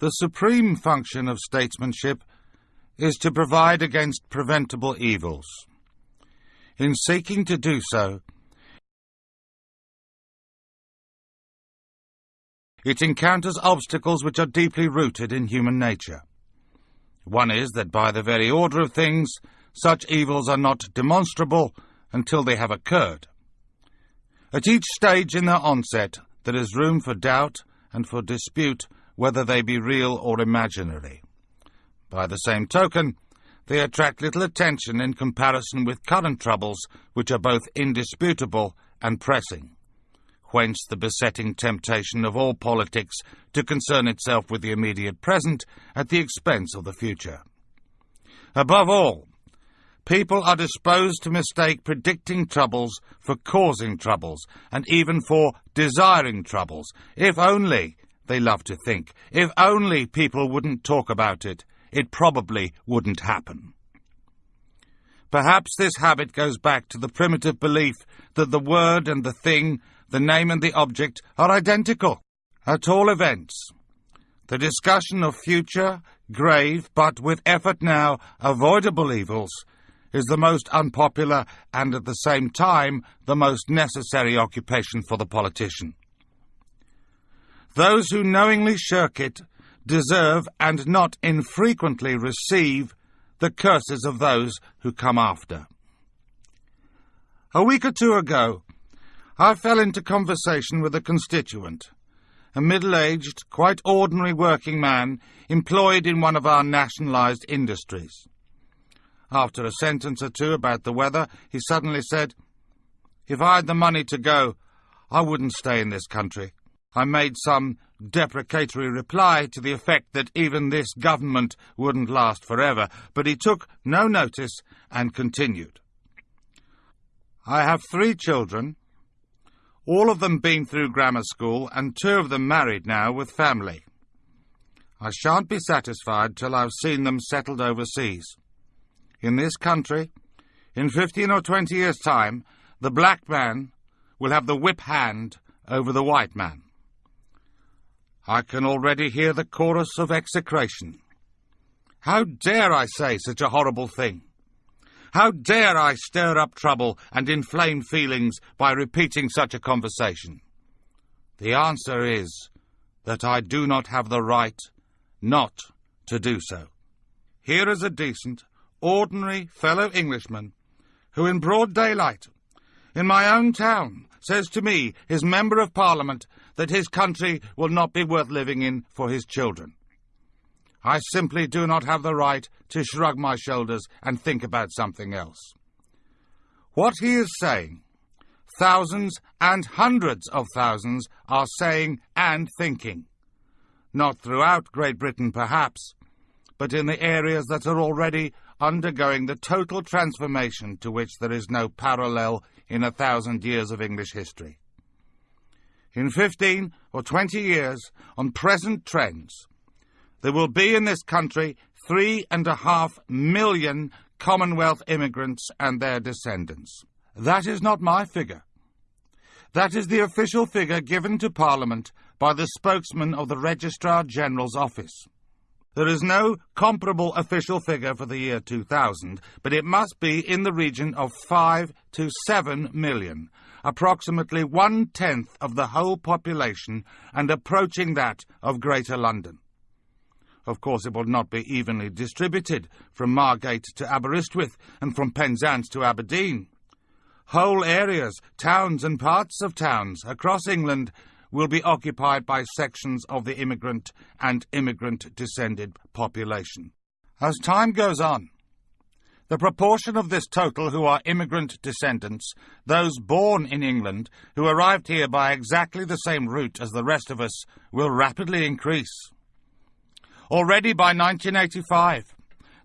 The supreme function of statesmanship is to provide against preventable evils. In seeking to do so, it encounters obstacles which are deeply rooted in human nature. One is that by the very order of things, such evils are not demonstrable until they have occurred. At each stage in their onset, there is room for doubt and for dispute whether they be real or imaginary. By the same token, they attract little attention in comparison with current troubles which are both indisputable and pressing. Whence the besetting temptation of all politics to concern itself with the immediate present at the expense of the future. Above all, people are disposed to mistake predicting troubles for causing troubles, and even for desiring troubles, if only, they love to think, if only people wouldn't talk about it, it probably wouldn't happen. Perhaps this habit goes back to the primitive belief that the word and the thing, the name and the object, are identical. At all events, the discussion of future, grave, but with effort now avoidable evils is the most unpopular and at the same time the most necessary occupation for the politician. Those who knowingly shirk it deserve and not infrequently receive the curses of those who come after. A week or two ago, I fell into conversation with a constituent, a middle-aged, quite ordinary working man employed in one of our nationalised industries. After a sentence or two about the weather, he suddenly said, If I had the money to go, I wouldn't stay in this country. I made some deprecatory reply to the effect that even this government wouldn't last forever, but he took no notice and continued. I have three children, all of them been through grammar school, and two of them married now with family. I shan't be satisfied till I've seen them settled overseas. In this country, in fifteen or twenty years' time, the black man will have the whip hand over the white man. I can already hear the chorus of execration. How dare I say such a horrible thing? How dare I stir up trouble and inflame feelings by repeating such a conversation? The answer is that I do not have the right not to do so. Here is a decent, ordinary fellow Englishman who, in broad daylight, in my own town, says to me, his Member of Parliament, that his country will not be worth living in for his children. I simply do not have the right to shrug my shoulders and think about something else. What he is saying, thousands and hundreds of thousands are saying and thinking. Not throughout Great Britain, perhaps, but in the areas that are already undergoing the total transformation to which there is no parallel in a thousand years of English history. In fifteen or twenty years, on present trends, there will be in this country three and a half million Commonwealth immigrants and their descendants. That is not my figure. That is the official figure given to Parliament by the spokesman of the Registrar General's office. There is no comparable official figure for the year 2000, but it must be in the region of 5 to 7 million, approximately one-tenth of the whole population and approaching that of Greater London. Of course, it will not be evenly distributed from Margate to Aberystwyth and from Penzance to Aberdeen. Whole areas, towns and parts of towns across England will be occupied by sections of the immigrant and immigrant-descended population. As time goes on, the proportion of this total who are immigrant descendants, those born in England, who arrived here by exactly the same route as the rest of us, will rapidly increase. Already by 1985,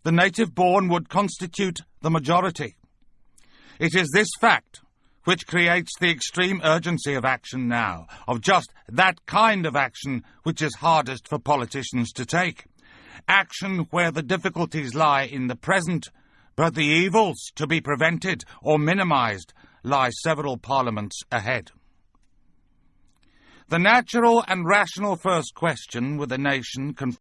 the native born would constitute the majority. It is this fact which creates the extreme urgency of action now, of just that kind of action which is hardest for politicians to take. Action where the difficulties lie in the present, but the evils to be prevented or minimized lie several parliaments ahead. The natural and rational first question with a nation